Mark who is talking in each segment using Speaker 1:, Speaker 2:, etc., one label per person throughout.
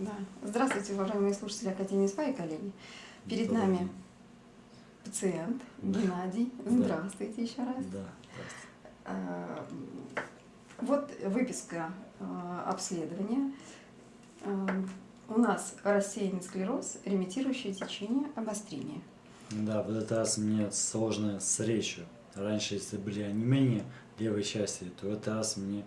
Speaker 1: Да. Здравствуйте, уважаемые слушатели Академии СПА и коллеги. Перед
Speaker 2: Добрый
Speaker 1: нами пациент
Speaker 2: Да.
Speaker 1: Геннадий.
Speaker 2: Да.
Speaker 1: Здравствуйте еще раз.
Speaker 2: Да.
Speaker 1: А, Вот выписка а, обследования. А, У нас рассеянный склероз, ремитирующее течение, обострение.
Speaker 2: Да, в этот раз мне сложно с речью. Раньше, если были онемения левой части, то в этот раз мне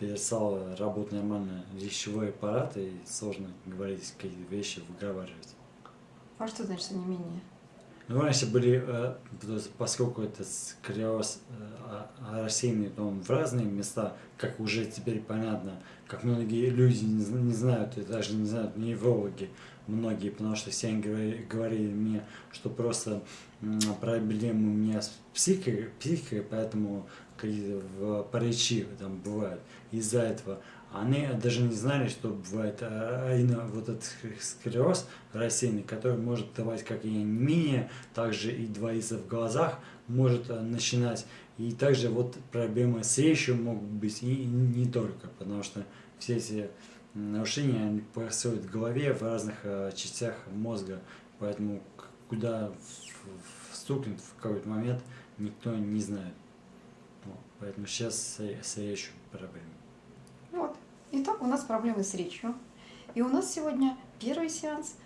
Speaker 2: перестал работать нормально речевой аппарат, и сложно говорить какие-то вещи, выговаривать.
Speaker 1: А что значит онемение?
Speaker 2: Ну, раньше были, э, поскольку это склероз э, а- а рассеянный потом в разные места, как уже теперь понятно, как многие люди не, зн- не знают, и даже не знают неврологи, многие, потому что все они говори- говорили мне, что просто проблемы у меня с психикой, психикой поэтому в- речи там бывают. Из-за этого они даже не знали, что бывает а, именно вот этот склероз рассеянный, который может давать как и онемение, также и двоиться в глазах, может а, начинать. И также вот проблемы с речью могут быть и не только, потому что все эти нарушения они происходят в голове, в разных а, частях мозга, поэтому куда встукнет в какой-то момент никто не знает. Вот, Поэтому сейчас с, с речью проблемы.
Speaker 1: Вот. Итак, у нас проблемы с речью. И у нас сегодня первый сеанс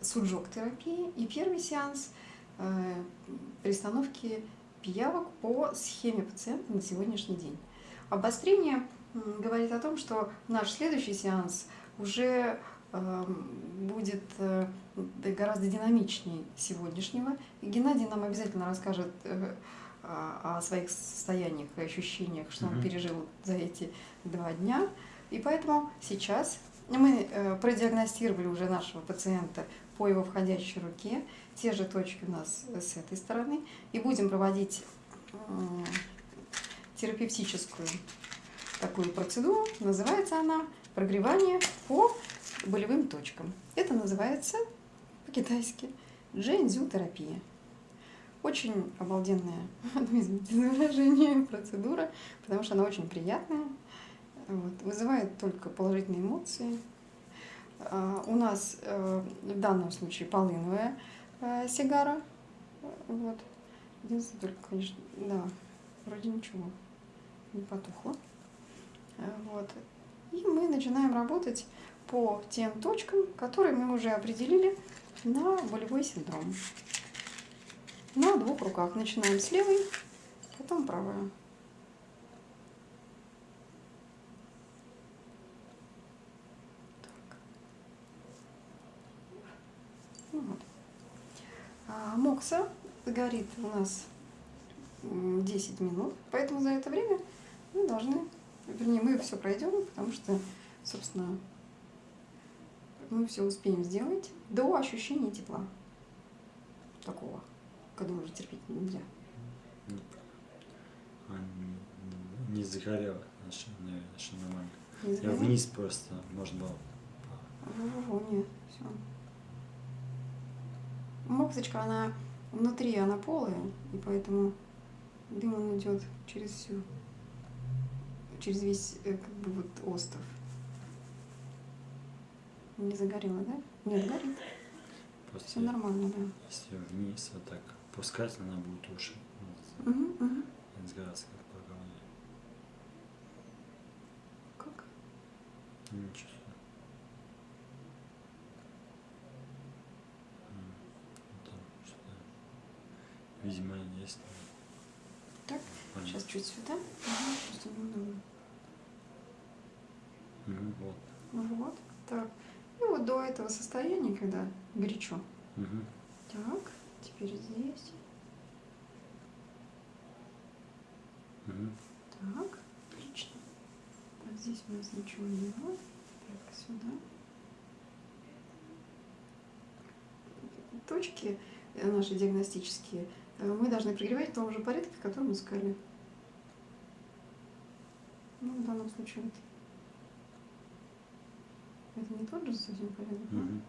Speaker 1: суджок-терапии и первый сеанс э, пристановки пиявок по схеме пациента на сегодняшний день. Обострение говорит о том, что наш следующий сеанс уже э, будет э, гораздо динамичнее сегодняшнего. И Геннадий нам обязательно расскажет э, о о своих состояниях и ощущениях, что он пережил за эти два дня. И поэтому сейчас мы э, продиагностировали уже нашего пациента по его входящей руке. Те же точки у нас с этой стороны. И будем проводить терапевтическую такую процедуру. Называется она прогревание по болевым точкам. Это называется по-китайски джэньцзю-терапия. Очень обалденная, ну, извините за выражение, процедура, потому что она очень приятная, вот, вызывает только положительные эмоции. А, У нас э, в данном случае полыновая э, сигара. Вот. Единственное, только, конечно, да, вроде ничего, не потухло. Э, Вот. И мы начинаем работать по тем точкам, которые мы уже определили на болевой синдром. На двух руках. Начинаем с левой, потом. Так. Ну. А, Мокса горит у нас м, 10 минут, поэтому за это время мы должны, вернее, мы все пройдем, потому что, собственно, мы все успеем сделать до ощущения тепла. Такого, когда уже терпеть нельзя.
Speaker 2: А, не, загорело, значит, нормально.
Speaker 1: Не
Speaker 2: Я вниз просто, можно было.
Speaker 1: Во-во-во, нет, все. Моксочка, она внутри, она полая, и поэтому дым он идет через всю, через весь, э, как бы вот остров. Не загорело, да? Нет, горит.
Speaker 2: Просто
Speaker 1: Все нормально, да.
Speaker 2: если вниз вот так пускать, она будет уши. Вот, и сгораться как? Ну, Ничего. там что-то. Видимо, есть.
Speaker 1: Так,
Speaker 2: Понятно.
Speaker 1: сейчас чуть сюда. Ага, просто неудобно.
Speaker 2: Мгм, вот.
Speaker 1: Ну Вот, так. И вот до этого состояния, когда горячо.
Speaker 2: Мгм.
Speaker 1: Так, теперь здесь.
Speaker 2: Мгм.
Speaker 1: Так, отлично. Так, здесь у нас ничего не было. Так, сюда. Точки э, наши диагностические э, мы должны прогревать в том же порядке, в котором искали. Ну, в данном случае вот. Это не тот же совсем порядок?
Speaker 2: Мгм.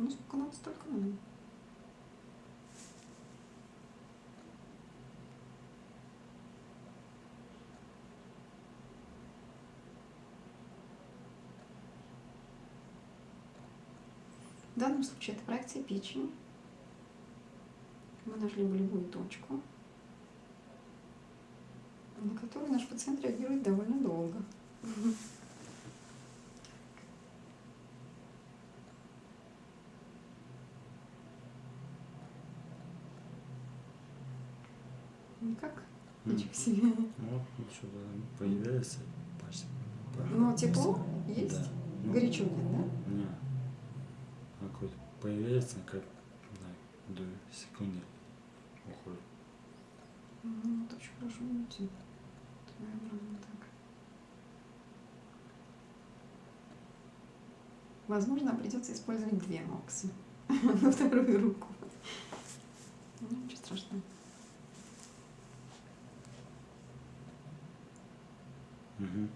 Speaker 1: Ну, сколько надо, столько надо. В данном случае это проекция печени. Мы нашли болевую точку, на которую наш пациент реагирует довольно долго. Никак?
Speaker 2: М.
Speaker 1: Ничего себе.
Speaker 2: Ну, что-то появляется почти.
Speaker 1: Но тепло есть?
Speaker 2: Да. Ну,
Speaker 1: Горячо нет, да?
Speaker 2: Не. А Какой-то появляется, как да, до секунды уходит.
Speaker 1: Ну, это очень хорошо видите. Своеобразно так. Возможно, придется использовать две моксы на вторую руку. Ну, ничего страшного.
Speaker 2: Угу.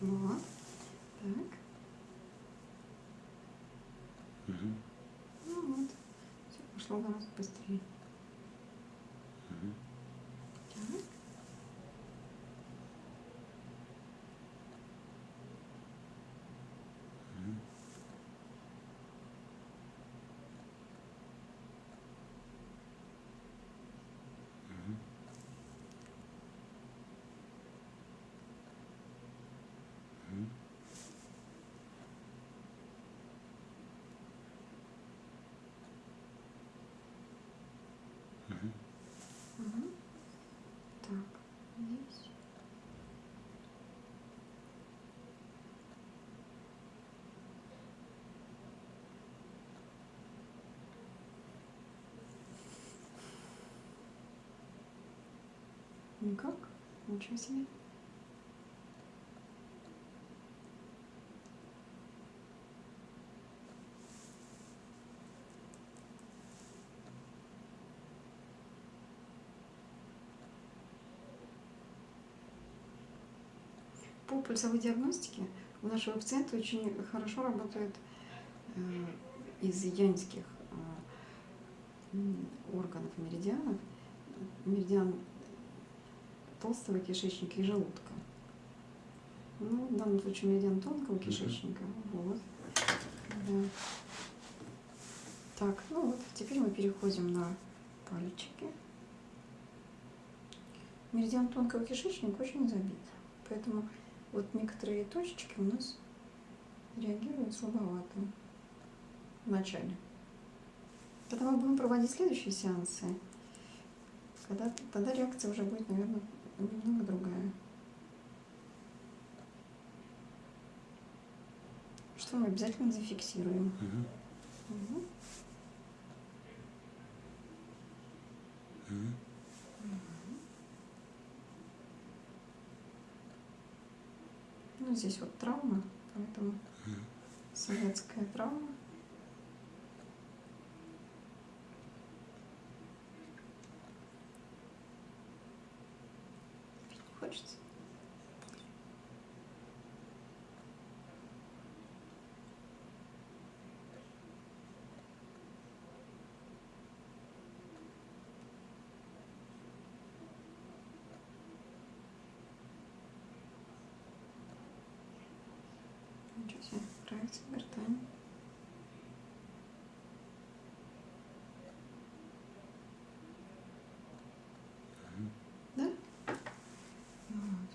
Speaker 1: Вот. Так.
Speaker 2: Угу.
Speaker 1: Ну вот. Все пошло гораздо быстрее.
Speaker 2: Угу.
Speaker 1: Так. Мгм. Так, здесь. Никак? Ничего себе. По пульсовой диагностике у нашего пациента очень хорошо работает э, из янских э, органов меридианов меридиан толстого кишечника и желудка. Ну, в данном случае меридиан тонкого кишечника. Вот. Да. Так, ну вот, теперь мы переходим на пальчики. Меридиан тонкого кишечника очень забит. Поэтому вот некоторые точечки у нас реагируют слабовато в начале. Когда мы будем проводить следующие сеансы, когда, тогда реакция уже будет, наверное, немного другая. Что мы обязательно зафиксируем.
Speaker 2: Угу.
Speaker 1: Мгм.
Speaker 2: Угу.
Speaker 1: Ну, здесь вот травма, поэтому советская травма. Пить не хочется. Ничего проекция гортани. Да? Вот.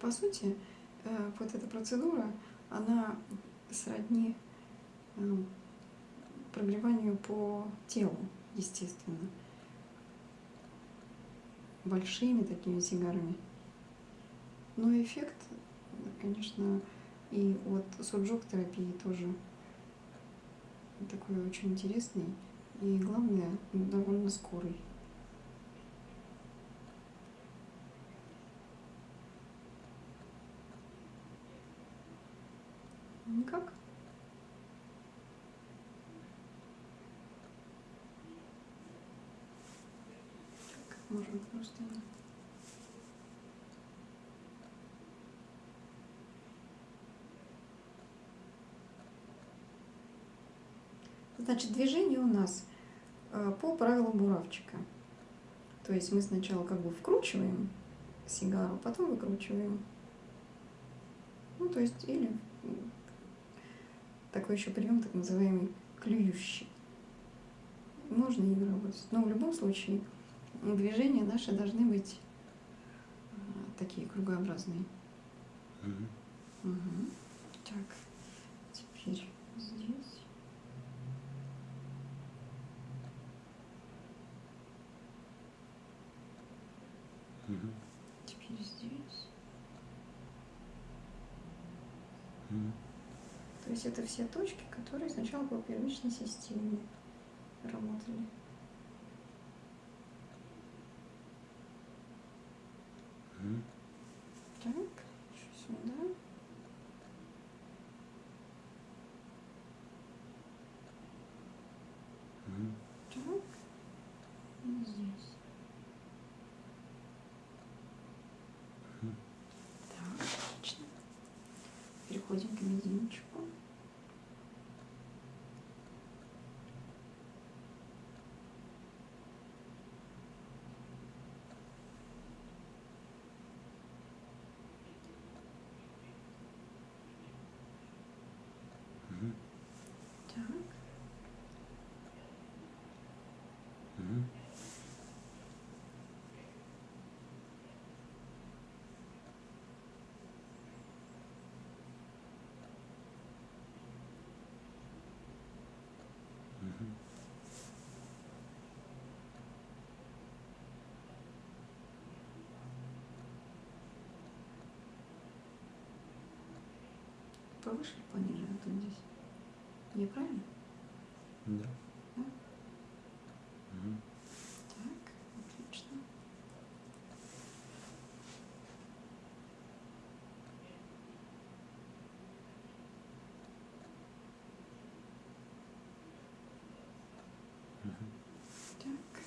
Speaker 1: По сути, э, вот эта процедура, она сродни э, прогреванию по телу, естественно. Большими такими сигарами. Но эффект, конечно, и от суджок-терапии тоже такой очень интересный и, главное, довольно скорый. Никак. Как можно просто... Значит, движение у нас э, по правилам буравчика. То есть мы сначала как бы вкручиваем сигару, потом выкручиваем. Ну, то есть, или такой еще прием, так называемый клюющий. Можно и работать. Но в любом случае движения наши должны быть э, такие кругообразные.
Speaker 2: Мгм.
Speaker 1: Мгм. Так, теперь здесь.
Speaker 2: Мгм.
Speaker 1: Теперь здесь.
Speaker 2: Мгм.
Speaker 1: То есть это все точки, которые сначала по первичной системе работали. Так, еще сюда. Так. И здесь. Так, отлично. Переходим к мизинчику. Так.
Speaker 2: Мгм.
Speaker 1: Повыше или пониже? Вот он здесь. Неправильно?
Speaker 2: Да.
Speaker 1: Да?
Speaker 2: Мгм.
Speaker 1: Так, отлично.
Speaker 2: Мгм.
Speaker 1: Так,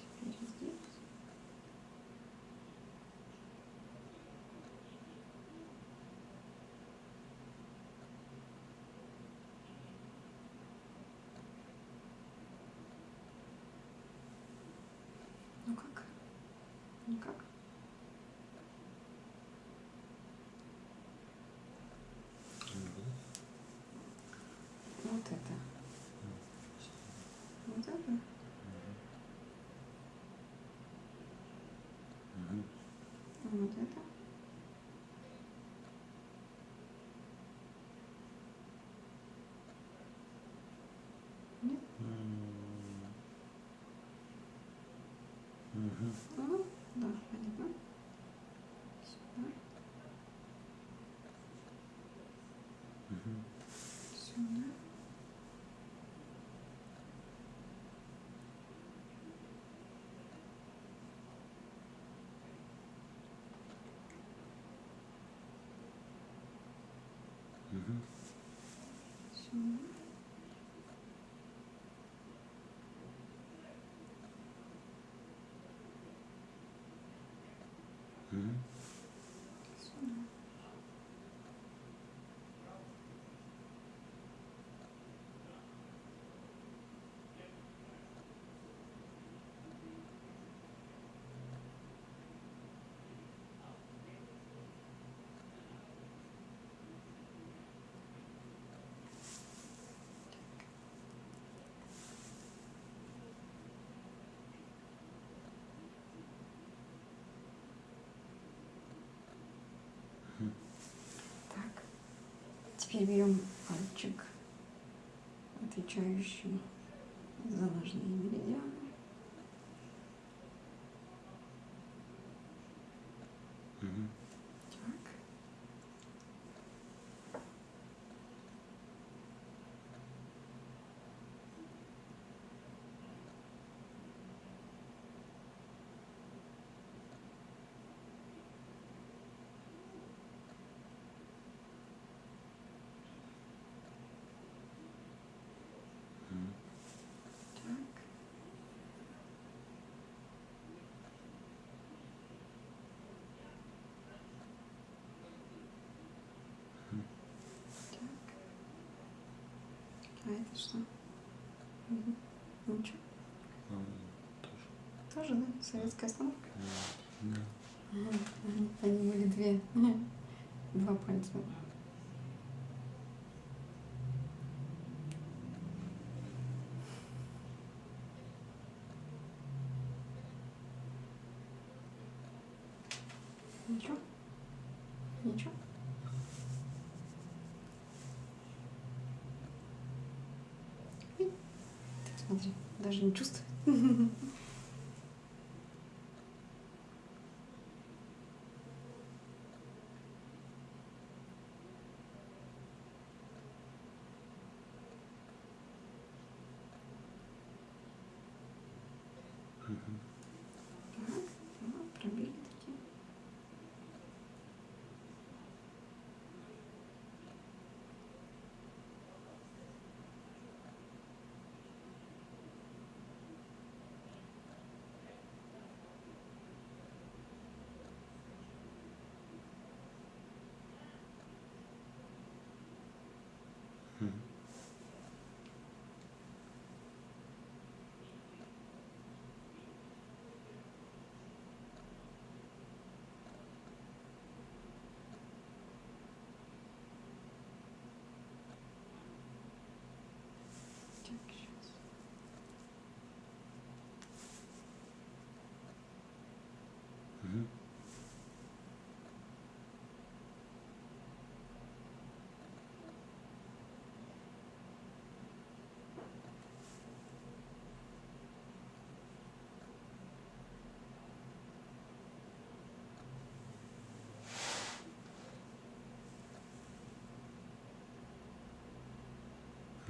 Speaker 1: теперь здесь. Ну как? Никак? Вот это. Вот это. Вот это. Нет?
Speaker 2: М. Hı
Speaker 1: hı. Şimdi Теперь берем пальчик, отвечающий за ножные меридианы.
Speaker 2: Мгм.
Speaker 1: Так.
Speaker 2: Мгм.
Speaker 1: Так. А это что? Мгм. Ничего.
Speaker 2: А, тоже.
Speaker 1: Тоже, да? Советская остановка?
Speaker 2: Да.
Speaker 1: Ага. Они были две. Два пальца. Ничего? Ничего? И ты Смотри, даже не чувствует.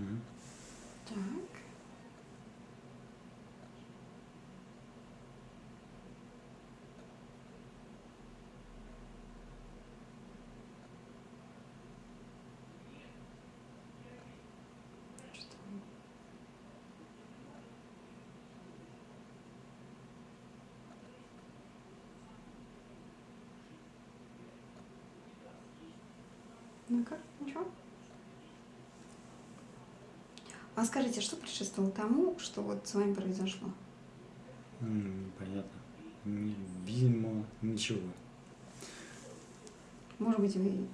Speaker 2: Мгм.
Speaker 1: Так. Ну-ка, ничего? А скажите, что предшествовало тому, что вот с вами произошло?
Speaker 2: Понятно. Видимо, ничего.
Speaker 1: Может быть, вы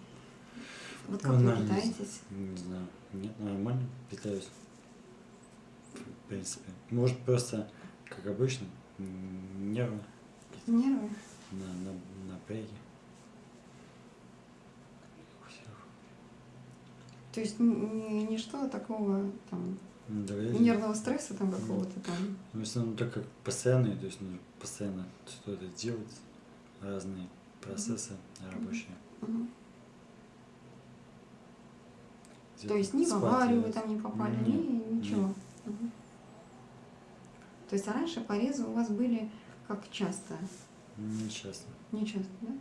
Speaker 1: вот как
Speaker 2: Ну,
Speaker 1: вы питаетесь?
Speaker 2: Не знаю. Нет, нормально питаюсь. В принципе. Может, просто, как обычно, нервы
Speaker 1: Нервы?
Speaker 2: на, на, напряги. У
Speaker 1: То есть ничто такого там
Speaker 2: Ну, давай-
Speaker 1: нервного стресса там какого-то там.
Speaker 2: Ну, если оно так как постоянное, то есть нужно постоянно что-то делать, разные процессы рабочие.
Speaker 1: Мгм.
Speaker 2: Где-то
Speaker 1: То есть ни в аварию вы там не попали,
Speaker 2: Нет,
Speaker 1: ни ничего. Мгм. То есть а раньше порезы у вас были как часто?
Speaker 2: Не часто.
Speaker 1: Не часто, да?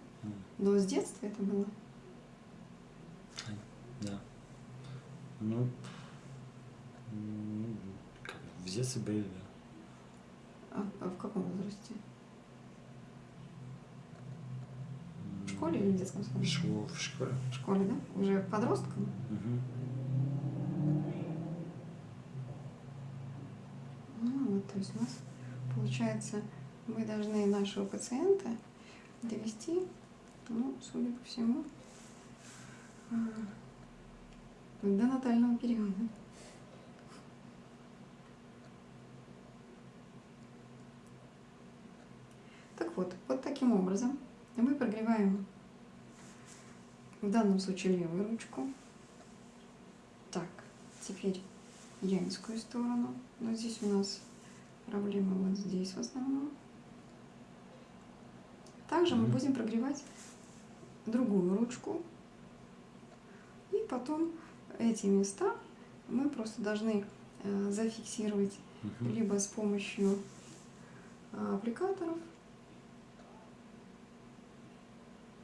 Speaker 1: Но с детства это было?
Speaker 2: Да. Ну, в детстве были, да.
Speaker 1: А, а в каком возрасте? В школе или в детском саду?
Speaker 2: В школе. В школе.
Speaker 1: В школе, да? Уже подростком?
Speaker 2: Мгм.
Speaker 1: Ну, вот, то есть у нас получается, мы должны нашего пациента довести, ну, судя по всему, а, до натального периода. Так вот, вот таким образом мы прогреваем в данном случае левую ручку. Так, теперь янскую сторону. Но здесь у нас проблема вот здесь в основном. Также мы будем прогревать другую ручку. И потом эти места мы просто должны э, зафиксировать
Speaker 2: Мгм.
Speaker 1: либо с помощью а, аппликаторов,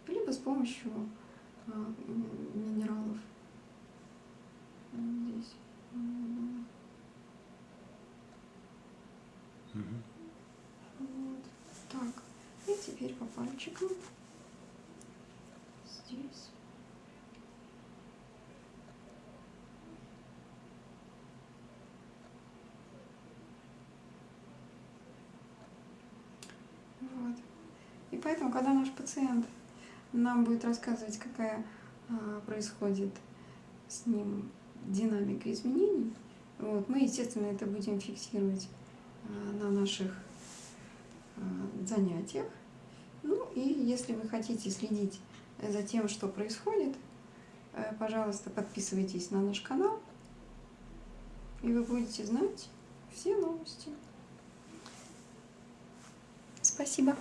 Speaker 1: либо с помощью а, минералов. Здесь. Вот. Так. И теперь по пальчикам. Здесь. Поэтому, когда наш пациент нам будет рассказывать, какая а, происходит с ним динамика изменений, вот, мы, естественно, это будем фиксировать а, на наших а, занятиях. Ну и если вы хотите следить за тем, что происходит, э, пожалуйста, подписывайтесь на наш канал, и вы будете знать все новости. Спасибо.